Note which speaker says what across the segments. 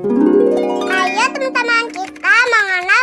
Speaker 1: Ayo teman-teman kita mengenal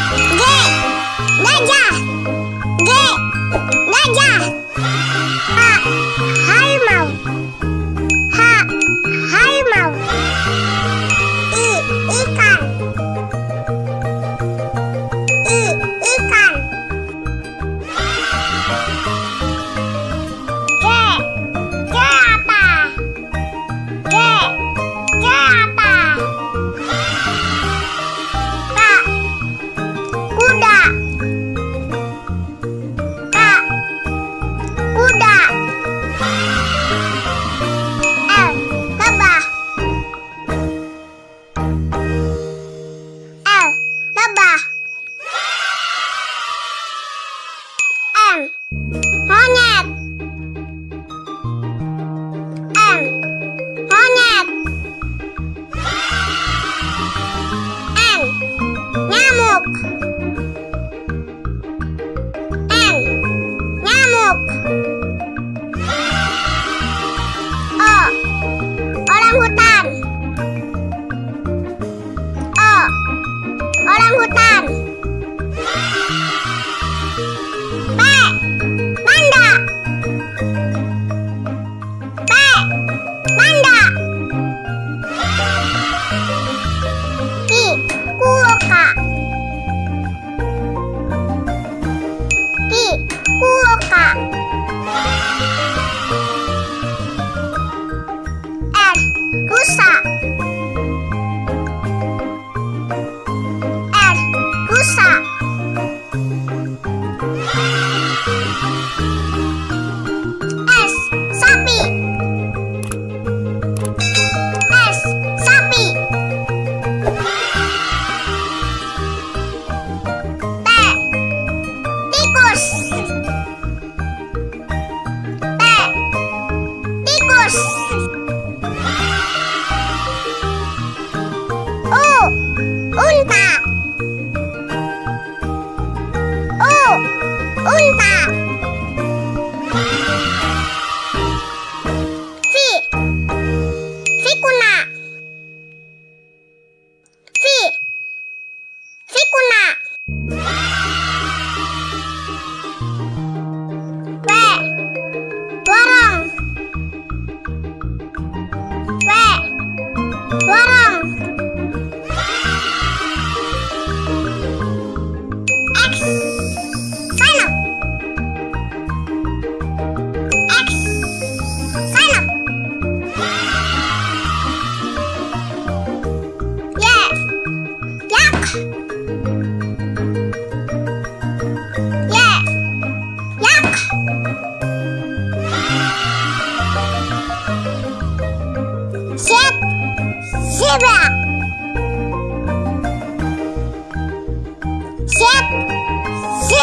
Speaker 1: Yeah!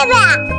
Speaker 1: Yeah.